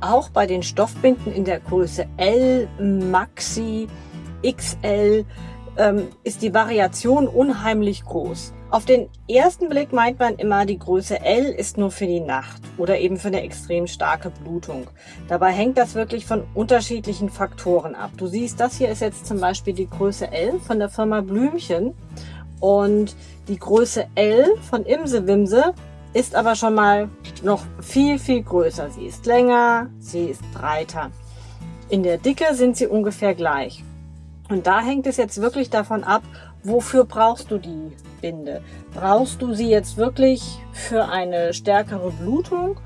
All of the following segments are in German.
auch bei den Stoffbinden in der Größe L, Maxi, XL ähm, ist die Variation unheimlich groß. Auf den ersten Blick meint man immer, die Größe L ist nur für die Nacht oder eben für eine extrem starke Blutung. Dabei hängt das wirklich von unterschiedlichen Faktoren ab. Du siehst, das hier ist jetzt zum Beispiel die Größe L von der Firma Blümchen und die Größe L von Imse Wimse ist aber schon mal noch viel, viel größer. Sie ist länger, sie ist breiter. In der Dicke sind sie ungefähr gleich. Und da hängt es jetzt wirklich davon ab, wofür brauchst du die Binde? Brauchst du sie jetzt wirklich für eine stärkere Blutung,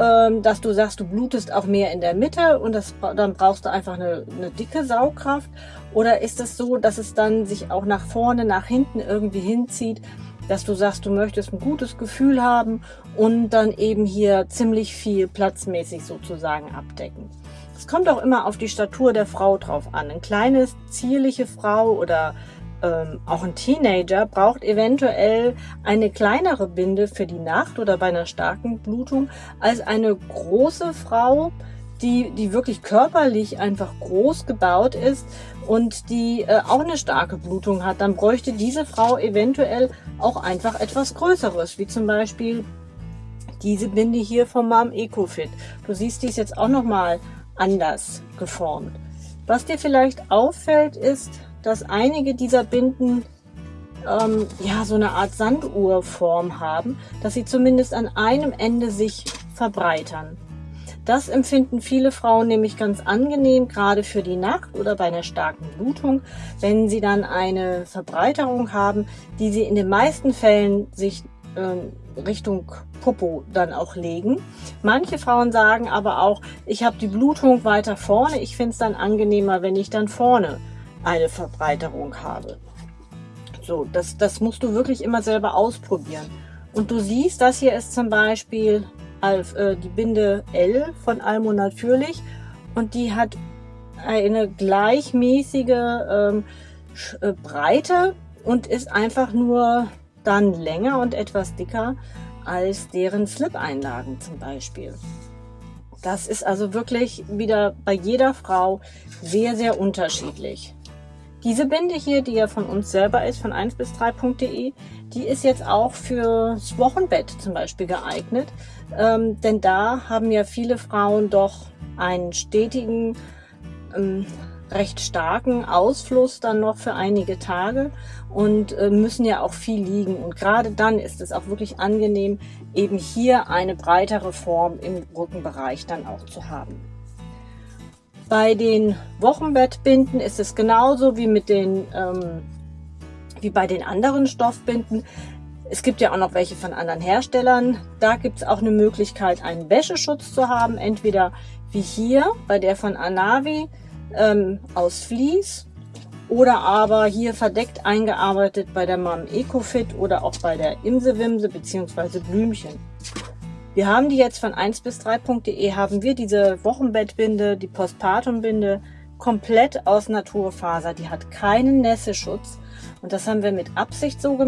ähm, dass du sagst, du blutest auch mehr in der Mitte und das, dann brauchst du einfach eine, eine dicke Saugkraft? Oder ist es so, dass es dann sich auch nach vorne, nach hinten irgendwie hinzieht, dass du sagst, du möchtest ein gutes Gefühl haben und dann eben hier ziemlich viel platzmäßig sozusagen abdecken. Es kommt auch immer auf die Statur der Frau drauf an. Ein kleines, zierliche Frau oder ähm, auch ein Teenager braucht eventuell eine kleinere Binde für die Nacht oder bei einer starken Blutung als eine große Frau, die, die wirklich körperlich einfach groß gebaut ist und die äh, auch eine starke Blutung hat, dann bräuchte diese Frau eventuell auch einfach etwas Größeres, wie zum Beispiel diese Binde hier vom Mom EcoFit. Du siehst, die ist jetzt auch nochmal anders geformt. Was dir vielleicht auffällt, ist, dass einige dieser Binden ähm, ja so eine Art Sanduhrform haben, dass sie zumindest an einem Ende sich verbreitern. Das empfinden viele Frauen nämlich ganz angenehm, gerade für die Nacht oder bei einer starken Blutung, wenn sie dann eine Verbreiterung haben, die sie in den meisten Fällen sich ähm, Richtung Popo dann auch legen. Manche Frauen sagen aber auch, ich habe die Blutung weiter vorne, ich finde es dann angenehmer, wenn ich dann vorne eine Verbreiterung habe. So, das, das musst du wirklich immer selber ausprobieren. Und du siehst, das hier ist zum Beispiel äh, die Binde L von Almo Natürlich und die hat eine gleichmäßige ähm, äh, Breite und ist einfach nur dann länger und etwas dicker als deren Slip-Einlagen zum Beispiel. Das ist also wirklich wieder bei jeder Frau sehr, sehr unterschiedlich. Diese Binde hier, die ja von uns selber ist, von 1 bis 3.de, die ist jetzt auch fürs Wochenbett zum Beispiel geeignet. Ähm, denn da haben ja viele Frauen doch einen stetigen, ähm, recht starken Ausfluss dann noch für einige Tage und äh, müssen ja auch viel liegen. Und gerade dann ist es auch wirklich angenehm, eben hier eine breitere Form im Rückenbereich dann auch zu haben. Bei den Wochenbettbinden ist es genauso wie mit den ähm, wie bei den anderen Stoffbinden. Es gibt ja auch noch welche von anderen Herstellern. Da gibt es auch eine Möglichkeit, einen Wäscheschutz zu haben. Entweder wie hier bei der von Anavi ähm, aus Vlies oder aber hier verdeckt eingearbeitet bei der Mom EcoFit oder auch bei der Imsewimse bzw. Blümchen. Wir haben die jetzt von 1 bis 3.de haben wir diese Wochenbettbinde, die Postpartumbinde komplett aus Naturfaser. Die hat keinen Nässeschutz und das haben wir mit Absicht so gemacht.